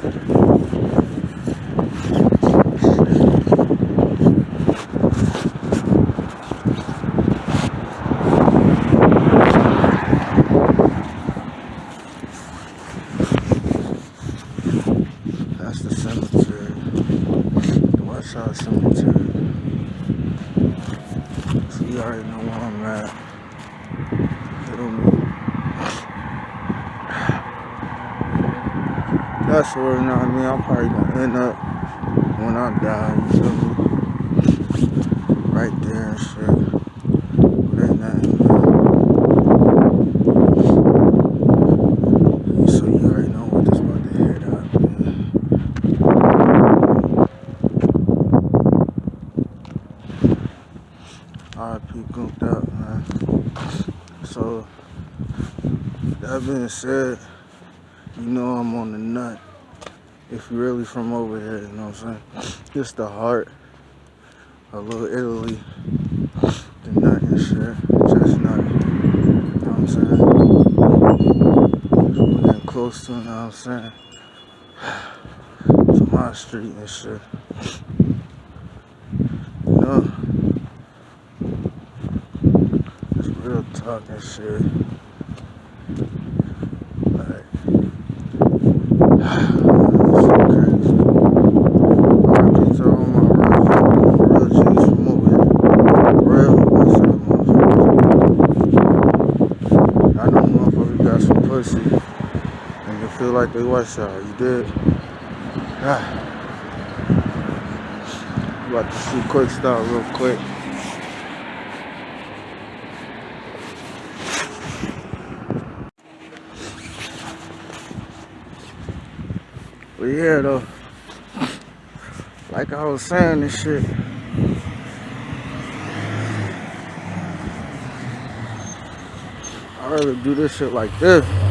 That's the cemetery. The West Side Cemetery. So you already know where I'm at. That's where, you know I mean? I'm probably gonna end up when I die, you feel me? Right there and shit. But ain't nothing, man. So you already know what this about to head up, man. RP gooped up, man. So, that being said, know I'm on the nut. If you're really from over here, you know what I'm saying? Just the heart. A little Italy. The nut and shit. Chestnut. You know what I'm saying? We're getting close to, you know what I'm saying? To my street and shit. You know? It's real talk and shit. Like, it's so crazy. RP to all my real, real G's from over here. Real West Side motherfuckers. I know motherfuckers got some pussy and you feel like they West Side. You did? Ah. About to see quick start real quick. But yeah, though, like I was saying, this shit. I'd rather do this shit like this.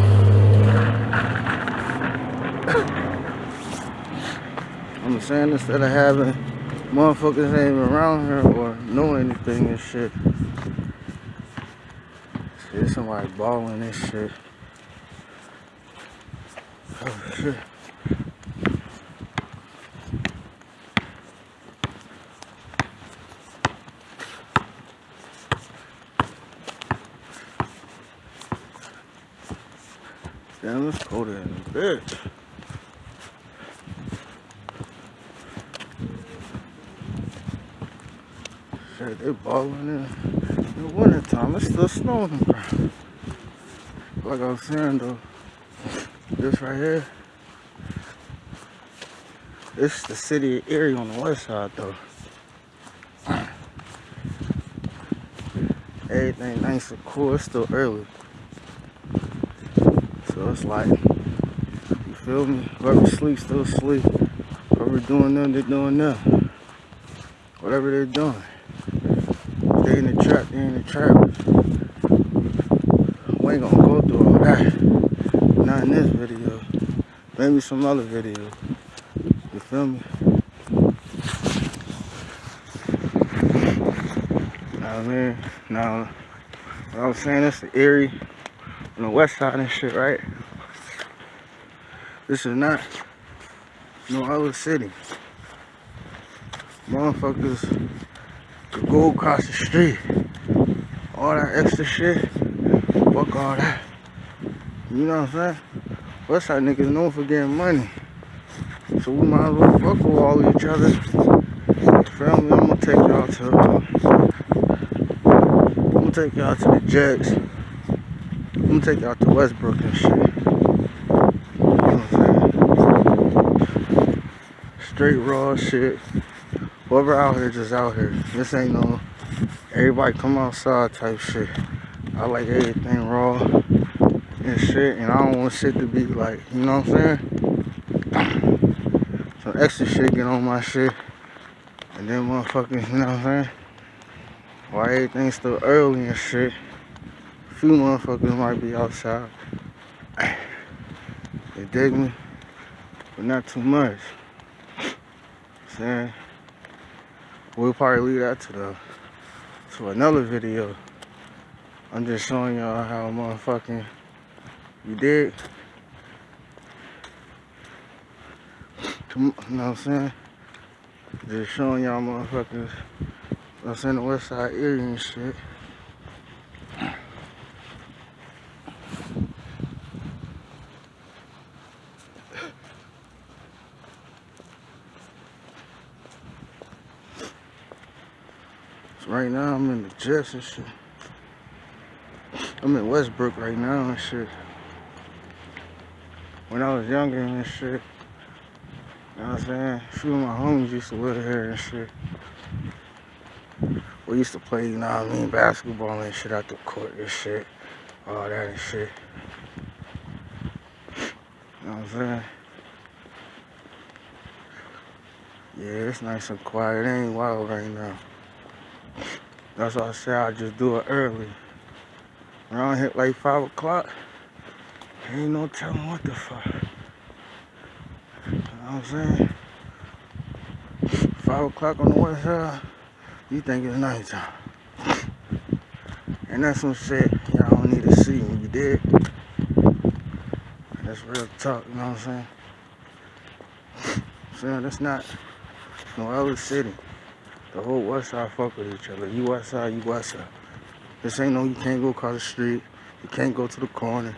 I'm saying instead of having motherfuckers ain't even around here or know anything and shit. Shit, somebody balling this shit. Oh shit. Damn, it's colder than a bitch. Shit, they balling in. The winter time, it's still snowing ground. Like I was saying though, this right here, this is the city of Erie on the west side though. Everything nice and cool, it's still early. So it's like, you feel me? Whoever sleeps, still sleep. Whoever doing them, they're doing them. Whatever they're doing. In the trap, they in the trap. We ain't gonna go through all that. Not in this video. Maybe some other video. You feel me? Now, I mean, now, what I was saying, it's the Erie on the west side and shit, right? This is not no other city. Motherfuckers go across the street. All that extra shit. Fuck all that. You know what I'm saying? West side niggas known for getting money. So we might as well fuck with all each other. Me? I'm gonna take y'all to I'm gonna take y'all to the Jets. I'm gonna take y'all to Westbrook and shit. You know what I'm saying? Straight raw shit. Whoever out here just out here. This ain't no everybody come outside type shit. I like everything raw and shit and I don't want shit to be like, you know what I'm saying? Some extra shit get on my shit. And then motherfuckers, you know what I'm saying? Why everything's still early and shit. A few motherfuckers might be outside. They dig me, but not too much. Saying we'll probably leave that to the to another video. I'm just showing y'all how motherfucking you did. You know what I'm saying? Just showing y'all motherfuckers, I'm saying, the west side area and shit. Right now I'm in the Jets and shit. I'm in Westbrook right now and shit. When I was younger and shit, you know what I'm saying? A few of my homies used to live here and shit. We used to play, you know what I mean, basketball and shit out the court and shit. All that and shit. You know what I'm saying? Yeah, it's nice and quiet. It ain't wild right now. That's why I say I just do it early. Around hit like 5 o'clock, ain't no telling what the fuck. You know what I'm saying? 5 o'clock on the west side, you think it's nighttime. And that's some shit y'all don't need to see when you did. That's real talk, you know what I'm saying? Saying that's not no other city. The whole west side fuck with each other. You west side, you west side. This ain't no you can't go across the street. You can't go to the corner.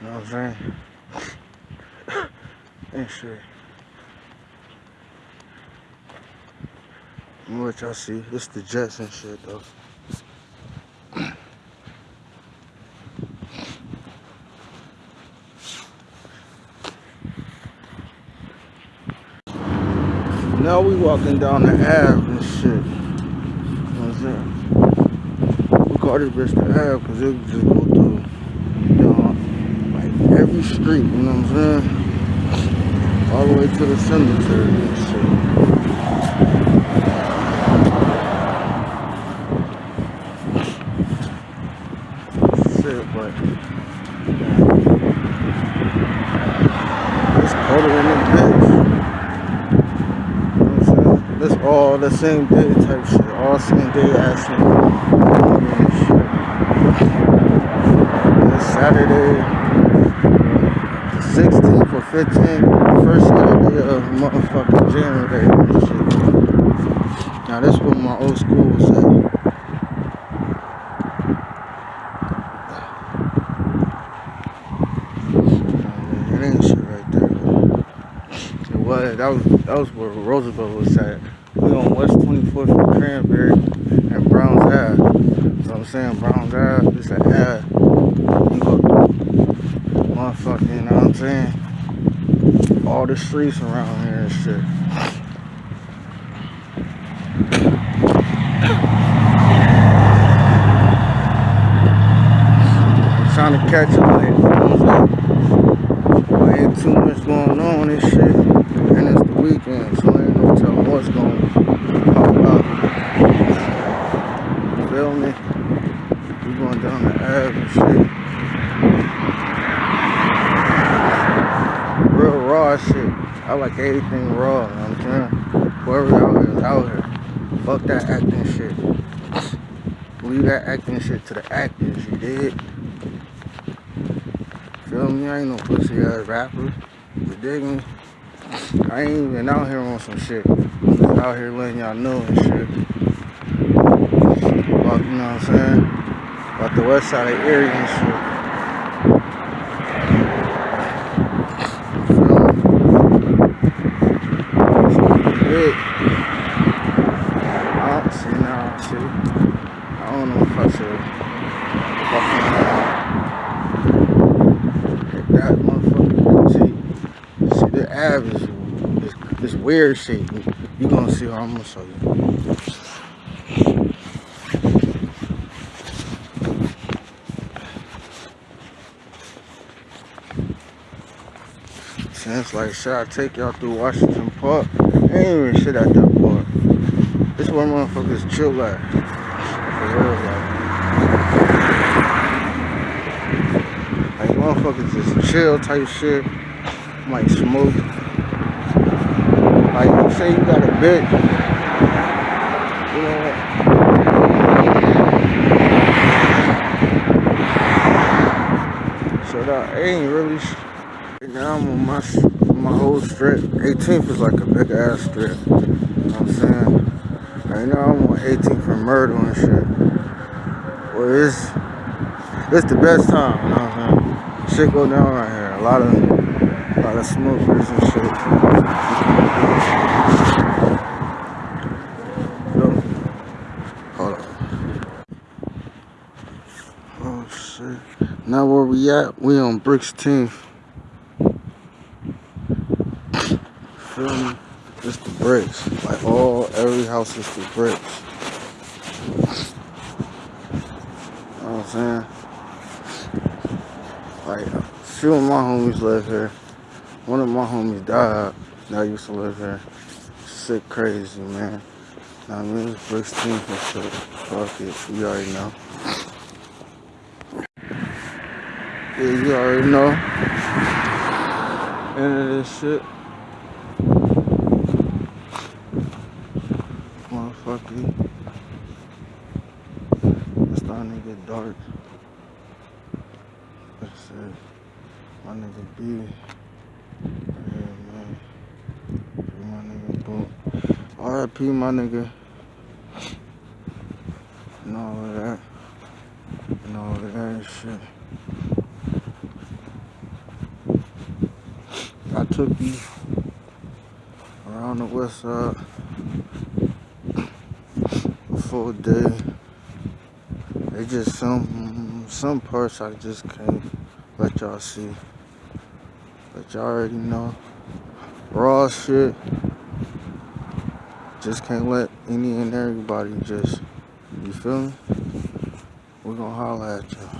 You know what I'm saying? ain't shit. Me let y'all see. It's the Jets and shit though. Now we walking down the Ave and shit. I'm saying? call this bitch the Ave because it just go through, you know, like every street, you know what I'm saying? All the way to the cemetery and. Shit, but it's colder in the bitch. You know what I'm saying? This the same day type shit, all same day action. Saturday, 16th or 15th, first Saturday of motherfucking January and shit. Now this is where my old school was at. It ain't shit right there. It was, that was, that was where Roosevelt was at. We on West 24th and Cranberry and Browns Ave. what I'm saying Browns Ave, it's an Ave motherfucker, you know what I'm saying? All the streets around here and shit. I'm trying to catch up like, you know ain't too much going on and shit. And it's the weekend, so ain't no telling what's going to pop up. You feel me? We going down the Ave and shit. raw Like everything raw, you know what I'm saying? Whoever out here is out here. Fuck that acting shit. Leave that acting shit to the actors, you dig? Feel me? I ain't no pussy ass rapper. You dig me? I ain't even out here on some shit. Out here letting y'all know and shit. Fuck, you know what I'm saying? About the west side of area and shit. big. Oh, see now, see. I don't know if I should fucking hit that motherfucker. See, see the Ave is, is, is weird shit. You gonna see I'm gonna show you. Sounds like should I take y'all through Washington Park? ain't even shit at that point. This one motherfuckers chill at. For real, like. Like motherfuckers just chill type shit. Might smoke. Like you say you got a bitch. You know what? So that ain't really Right now I'm on my my whole strip. 18th is like a big ass strip. You know what I'm saying? Right now I'm on 18th for murder and shit. Well, it's it's the best time. You know what I'm saying? Shit go down right here. A lot of a lot of smokers and shit. Hold on. Oh shit. Now where we at? We on Bricks 10th. Feel me? It's the bricks. Like all every house is the bricks. You know what I'm saying? Like a few of my homies live here. One of my homies died that used to live here. Sick crazy man. Now I mean it's bricks 10th and shit. Fuck it. You already know. You already know. Of this shit. Motherfucker. It's starting to get dark. Like I said, my nigga B. Yeah, man. My nigga Boom. RIP my nigga. And all of that. And all of that shit. You around the west side a full day. It's just some some parts I just can't let y'all see. But y'all already know. Raw shit. Just can't let any and everybody just you feel me? We're gonna holler at y'all.